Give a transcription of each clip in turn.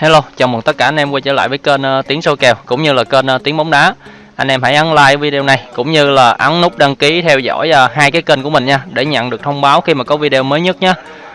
Hello, chào mừng tất cả anh em quay trở lại với kênh uh, Tiếng sâu Kèo cũng như là kênh uh, Tiếng Bóng Đá. Anh em hãy ấn like video này cũng như là ấn nút đăng ký theo dõi uh, hai cái kênh của mình nha để nhận được thông báo khi mà có video mới nhất nhé.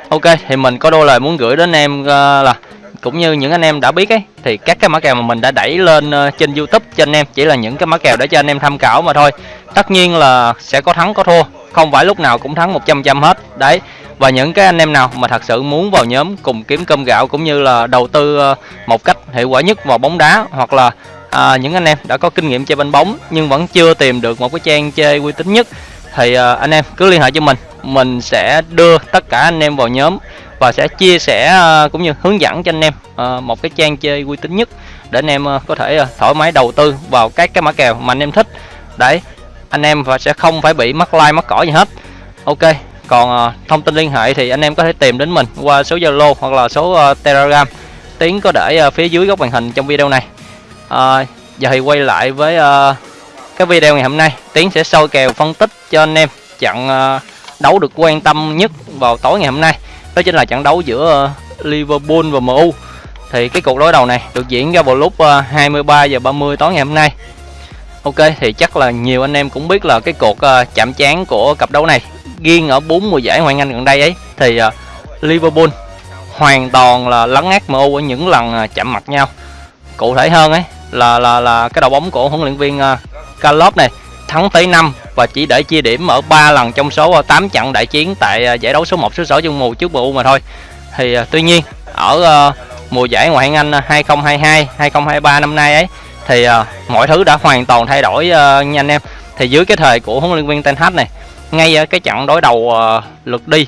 Ok, thì mình có đôi lời muốn gửi đến em uh, là cũng như những anh em đã biết ấy thì các cái mã kèo mà mình đã đẩy lên uh, trên YouTube cho anh em chỉ là những cái mã kèo để cho anh em tham khảo mà thôi. Tất nhiên là sẽ có thắng có thua, không phải lúc nào cũng thắng 100% hết. Đấy, và những cái anh em nào mà thật sự muốn vào nhóm cùng kiếm cơm gạo cũng như là đầu tư ờ, một cách hiệu quả nhất vào bóng đá hoặc là à, những anh em đã có kinh nghiệm chơi banh bóng nhưng vẫn chưa tìm được một cái trang chơi uy tín nhất thì à, anh em cứ liên hệ cho mình. Mình sẽ đưa tất cả anh em vào nhóm và sẽ chia sẻ ờ, cũng như hướng dẫn cho anh em một cái trang chơi uy tín nhất để anh em có thể thoải mái đầu tư vào các cái mã kèo mà anh em thích. Đấy anh em và sẽ không phải bị mắc like mắc cỏ gì hết. Ok còn uh, thông tin liên hệ thì anh em có thể tìm đến mình qua số Zalo hoặc là số uh, Telegram. Tiến có để uh, phía dưới góc màn hình trong video này. Uh, giờ thì quay lại với uh, cái video ngày hôm nay. Tiến sẽ soi kèo phân tích cho anh em trận uh, đấu được quan tâm nhất vào tối ngày hôm nay. Đó chính là trận đấu giữa uh, Liverpool và MU thì cái cuộc đối đầu này được diễn ra vào lúc uh, 23 giờ 30 tối ngày hôm nay. Ok thì chắc là nhiều anh em cũng biết là cái cuộc uh, ờ, chạm trán của cặp đấu này riêng ở bốn mùa giải Ngoại hạng Anh gần đây ấy thì uh, Liverpool hoàn toàn là lấn át MU ở những lần uh, chạm mặt nhau. Cụ thể hơn ấy là là là cái đầu bóng của huấn luyện viên uh, Klopp này thắng tới 5 và chỉ để chia điểm ở 3 lần trong số 8 trận đại chiến tại giải đấu số 1 số 6 chung mùa trước MU mà thôi. Thì uh, tuy nhiên ở uh, mùa giải Ngoại hạng Anh 2022 2023 năm nay ấy thì uh, mọi thứ đã hoàn toàn thay đổi uh, nha anh em. Thì dưới cái thời của huấn luyện viên Ten Hag này ngay ở cái trận đối đầu uh, lượt đi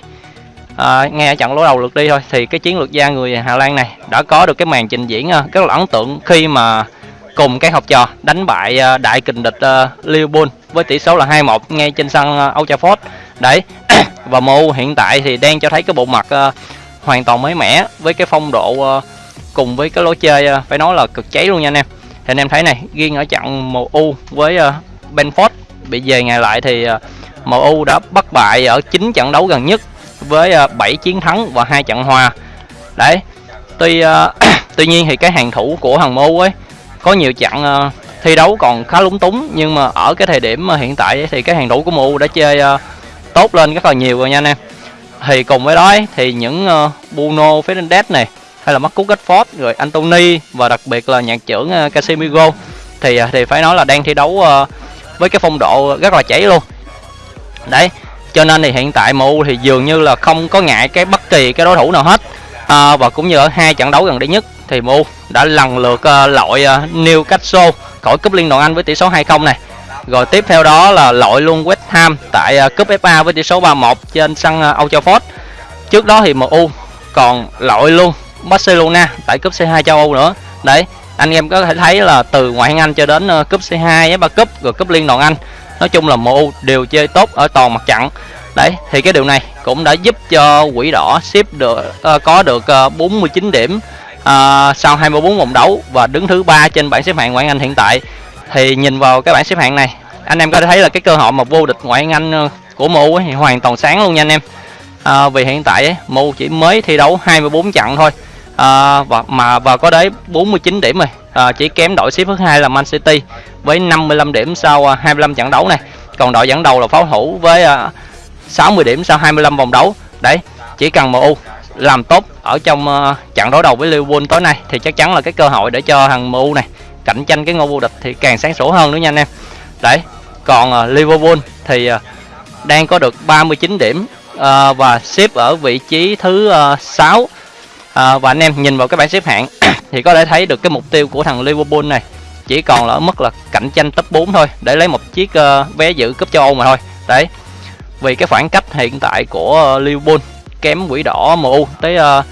uh, ngay ở trận đối đầu lượt đi thôi thì cái chiến lược gia người Hà Lan này đã có được cái màn trình diễn uh, rất là ấn tượng khi mà cùng cái học trò đánh bại uh, đại kình địch uh, Liverpool với tỷ số là 2-1 ngay trên sân uh, Old Trafford đấy và MU hiện tại thì đang cho thấy cái bộ mặt uh, hoàn toàn mới mẻ với cái phong độ uh, cùng với cái lối chơi uh, phải nói là cực cháy luôn nha anh em thì anh em thấy này riêng ở trận MU với uh, Benford bị về ngày lại thì ờ, uh, MU đã bất bại ở 9 trận đấu gần nhất với ờ, 7 chiến thắng và hai trận hòa. Đấy. Tuy uh, tuy nhiên thì cái hàng thủ của thằng MU ấy có nhiều trận uh, thi đấu còn khá lúng túng nhưng mà ở cái thời điểm hiện tại thì cái hàng thủ của MU đã chơi uh, tốt lên rất là nhiều rồi nha anh em. Thì cùng với đó ấy, thì những uh, Bruno Fernandes này hay là Marcus Rashford rồi Anthony và đặc biệt là nhạc trưởng ờ, Casemiro thì ờ, thì phải nói là đang thi đấu ờ, với cái phong độ rất là chảy luôn. Đấy cho nên thì hiện tại MU thì dường như là không có ngại cái bất kỳ cái đối thủ nào hết. À, và cũng như ở hai trận đấu gần đây nhất thì MU đã lần lượt uh, loại uh, Newcastle khỏi cúp liên đoàn Anh với tỷ số 2-0 này. Rồi tiếp theo đó là loại luôn West Ham tại uh, cúp FA với tỷ số 3-1 trên sân uh, Old Trafford. Trước đó thì MU còn loại luôn Barcelona tại cúp C2 châu Âu nữa. Đấy anh em có thể thấy là từ ngoại hạng Anh cho đến ờ, cúp C2 FA cúp rồi cúp liên đoàn Anh. Nói chung là MU đều chơi tốt ở toàn mặt trận. Đấy thì cái điều này cũng đã giúp cho quỷ đỏ ship được uh, có được ờ, uh, 49 điểm uh, sau 24 vòng đấu và đứng thứ ba trên bảng xếp hạng ngoại hạng Anh hiện tại. Thì nhìn vào cái bảng xếp hạng này anh em có thể thấy là cái cơ hội mà vô địch ngoại hạng Anh của MU thì hoàn toàn sáng luôn nha anh em à, vì hiện tại ấy, MU chỉ mới thi đấu 24 trận thôi. À, và mà và có đấy 49 điểm rồi. À, chỉ kém đội xếp thứ hai là Man City với 55 điểm sau à, 25 trận đấu này. Còn đội dẫn đầu là pháo thủ với à, 60 điểm sau 25 vòng đấu. Đấy chỉ cần MU làm tốt ở trong à, trận đối đầu với Liverpool tối nay thì chắc chắn là cái cơ hội để cho thằng MU này cạnh tranh cái ngôi vô địch thì càng sáng sủa hơn nữa nha anh em. Đấy còn Liverpool thì đang có được 39 điểm Ờ, và xếp ở vị trí thứ ờ, 6 à, ờ, và anh em nhìn vào cái bảng xếp hạng thì có thể thấy được cái mục tiêu của thằng Liverpool này chỉ còn là ở mức là cạnh tranh top 4 thôi để lấy một chiếc uh, vé dự cúp châu Âu mà thôi. Đấy. Vì cái khoảng cách hiện tại của uh, Liverpool kém quỷ đỏ MU tới uh,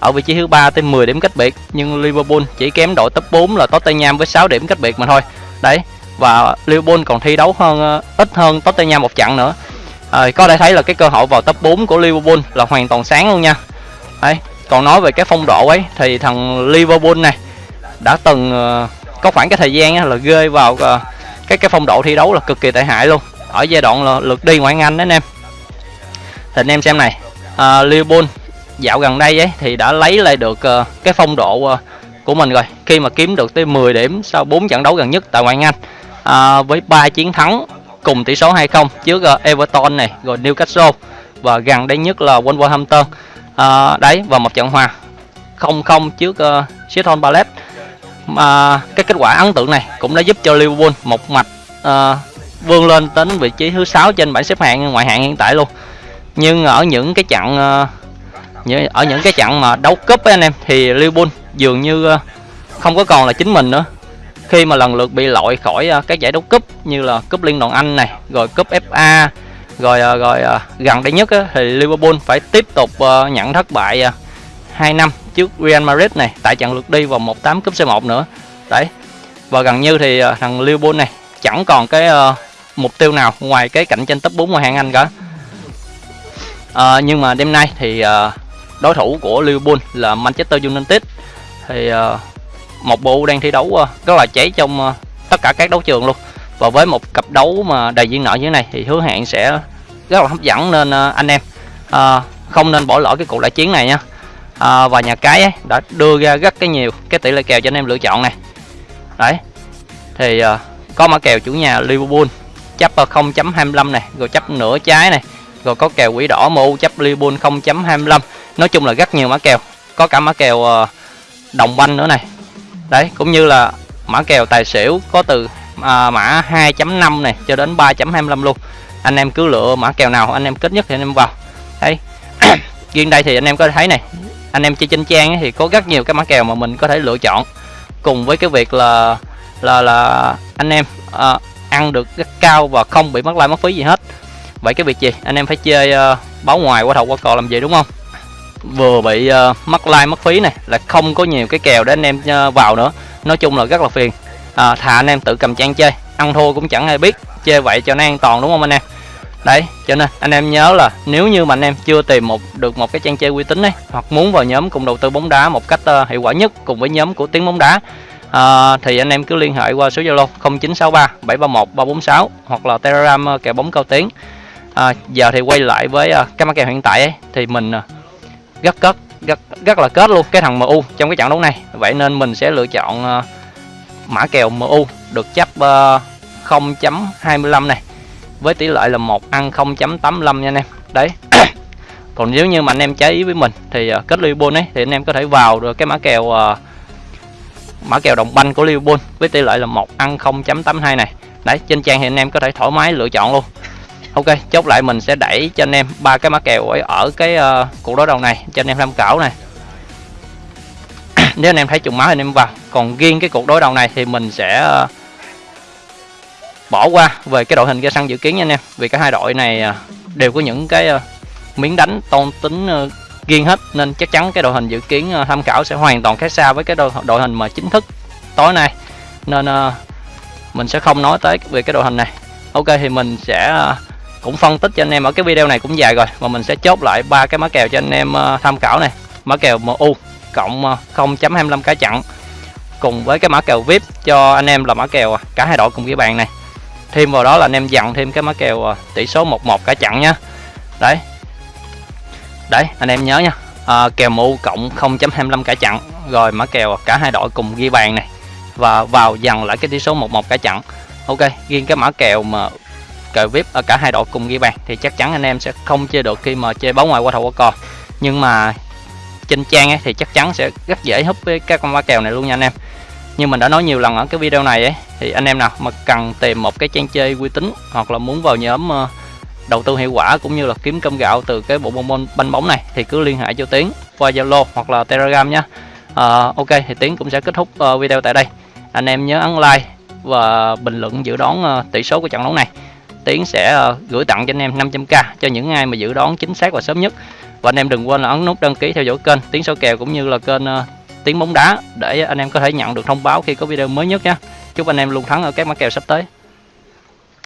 ở vị trí thứ ba tới 10 điểm cách biệt nhưng Liverpool chỉ kém đội top 4 là Tottenham với 6 điểm cách biệt mà thôi. Đấy. Và Liverpool còn thi đấu hơn uh, ít hơn Tottenham một trận nữa à, có thể thấy là cái cơ hội vào top 4 của Liverpool là hoàn toàn sáng luôn nha. Đấy còn nói về cái phong độ ấy thì thằng Liverpool này đã từng ờ, có khoảng cái thời gian là rơi vào ờ, cái cái phong độ thi đấu là cực kỳ tệ hại luôn. Ở giai đoạn là lượt đi ngoại hạng Anh đấy anh em. Thì anh em xem này uh, Liverpool dạo gần đây ấy thì đã lấy lại được uh, cái phong độ uh, của mình rồi. Khi mà kiếm được tới 10 điểm sau 4 trận đấu gần nhất tại ngoại hạng Anh à, với 3 chiến thắng cùng tỷ số 2-0 trước uh, Everton này rồi Newcastle và gần đây nhất là Wolverhampton. À, đấy và một trận hòa 0-0 trước ờ, uh, Sheffield Palace. Mà cái kết quả ấn tượng này cũng đã giúp cho Liverpool một mạch uh, vươn lên đến vị trí thứ sáu trên bảng xếp hạng ngoại hạng hiện tại luôn. Nhưng ở những cái trận uh, ở những cái trận mà đấu cúp với anh em thì Liverpool dường như uh, không có còn là chính mình nữa khi mà lần lượt bị loại khỏi uh, các giải đấu cúp như là cúp liên đoàn Anh này rồi cúp FA rồi uh, rồi uh, gần đây nhất uh, thì Liverpool phải tiếp tục uh, nhận thất bại uh, 2 năm trước Real Madrid này tại trận lượt đi vào 18 cúp C1 nữa. Đấy và gần như thì uh, thằng Liverpool này chẳng còn cái uh, mục tiêu nào ngoài cái cạnh tranh top 4 ngoại hạng Anh cả. Uh, nhưng mà đêm nay thì uh, đối thủ của Liverpool là Manchester United. Thì uh, một bộ đang thi đấu ờ, rất là cháy trong ờ, tất cả các đấu trường luôn. Và với một cặp đấu mà đầy duyên nợ như thế này thì hứa hẹn sẽ rất là hấp dẫn nên ờ, anh em à, không nên bỏ lỡ cái cuộc đại chiến này nha. À, và nhà cái ấy, đã đưa ra rất cái nhiều cái tỷ lệ kèo cho anh em lựa chọn này. Đấy thì à, có mã kèo chủ nhà Liverpool chấp 0.25 này rồi chấp nửa trái này rồi có kèo quỷ đỏ MU chấp Liverpool 0.25 nói chung là rất nhiều mã kèo có cả mã kèo đồng banh nữa này đấy cũng như là mã kèo tài xỉu có từ à, mã 2.5 này cho đến 3.25 luôn. Anh em cứ lựa mã kèo nào anh em kết nhất thì anh em vào. Đấy. Riêng đây thì anh em có thể thấy này anh em chơi trên trang thì có rất nhiều cái mã kèo mà mình có thể lựa chọn. Cùng với cái việc là là là anh em à, ăn được rất cao và không bị mất like mất phí gì hết. Vậy cái việc gì? Anh em phải chơi uh, báo ngoài qua đầu qua cò làm gì đúng không? Vừa bị uh, mất like mất phí này là không có nhiều cái kèo để anh em uh, vào nữa. Nói chung là rất là phiền. À, thà anh em tự cầm trang chơi. Ăn thua cũng chẳng ai biết. Chơi vậy cho nó an toàn đúng không anh em? Đấy cho nên anh em nhớ là nếu như mà anh em chưa tìm một được một cái trang chơi uy tín này hoặc muốn vào nhóm cùng đầu tư bóng đá một cách uh, hiệu quả nhất cùng với nhóm của tiếng bóng đá uh, thì anh em cứ liên hệ qua số zalo 0963 731 346 hoặc là telegram uh, kèo bóng cao tiếng uh, à, giờ thì quay lại với uh, cái mã kèo hiện tại ấy thì mình uh, rất kết rất rất là kết luôn cái thằng MU trong cái trận đấu này. Vậy nên mình sẽ lựa chọn uh, mã kèo MU được chấp ờ, uh, 0.25 này với tỷ lệ là một ăn 0.85 nha anh em. Đấy. Còn nếu như mà anh em trái ý với mình thì uh, kết Liverpool ấy thì anh em có thể vào được cái mã kèo uh, mã kèo đồng banh của Liverpool với tỷ lệ là một ăn 0.82 này. Đấy trên trang thì anh em có thể thoải mái lựa chọn luôn ok chốt lại mình sẽ đẩy cho anh em ba cái mã kèo ở, ở cái uh, cuộc đối đầu này cho anh em tham khảo này. Nếu anh em thấy trùng máu thì anh em vào. Còn riêng cái cuộc đối đầu này thì mình sẽ uh, bỏ qua về cái đội hình ra sân dự kiến nha anh em. Vì cả hai đội này uh, đều có những cái uh, miếng đánh tôn tính uh, riêng hết. Nên chắc chắn cái đội hình dự kiến uh, tham khảo sẽ hoàn toàn khác xa với cái đội, đội hình mà chính thức tối nay. Nên uh, mình sẽ không nói tới về cái đội hình này. Ok thì mình sẽ uh, cũng phân tích cho anh em ở cái video này cũng dài rồi mà mình sẽ chốt lại ba cái mã kèo cho anh em ờ, tham khảo này. Mã kèo MU cộng ờ, 0.25 cái chặn cùng với cái mã kèo VIP cho anh em là mã kèo ờ, cả hai đội cùng ghi bàn này. Thêm vào đó là anh em dặn thêm cái mã kèo tỷ số 11 cả chặn nhá. Đấy. Đấy anh em nhớ nha. À, kèo MU cộng 0.25 cả chặn rồi mã kèo cả hai đội cùng ghi bàn này. Và vào dần lại cái tỷ số 11 cả chặn. Ok riêng cái mã kèo mà cờ vip ở cả hai đội cùng ghi bàn thì chắc chắn anh em sẽ không chơi được khi mà chơi bóng ngoài qua thầu qua cò. Nhưng mà trên trang ấy, thì chắc chắn sẽ rất dễ húp với các con ba kèo này luôn nha anh em. Như mình đã nói nhiều lần ở cái video này ấy thì anh em nào mà cần tìm một cái trang chơi uy tín hoặc là muốn vào nhóm ờ, đầu tư hiệu quả cũng như là kiếm cơm gạo từ cái bộ môn banh bóng này thì cứ liên hệ cho Tiến qua Zalo hoặc là Telegram nhé à, ờ, ok thì Tiến cũng sẽ kết thúc ờ, video tại đây. Anh em nhớ ấn like và bình luận dự đoán tỷ số của trận đấu này. Tiến sẽ ờ, gửi tặng cho anh em 500k cho những ai mà dự đoán chính xác và sớm nhất. Và anh em đừng quên là ấn nút đăng ký theo dõi kênh Tiến số kèo cũng như là kênh ờ, Tiến bóng đá để anh em có thể nhận được thông báo khi có video mới nhất nhé chúc anh em luôn thắng ở các mã kèo sắp tới.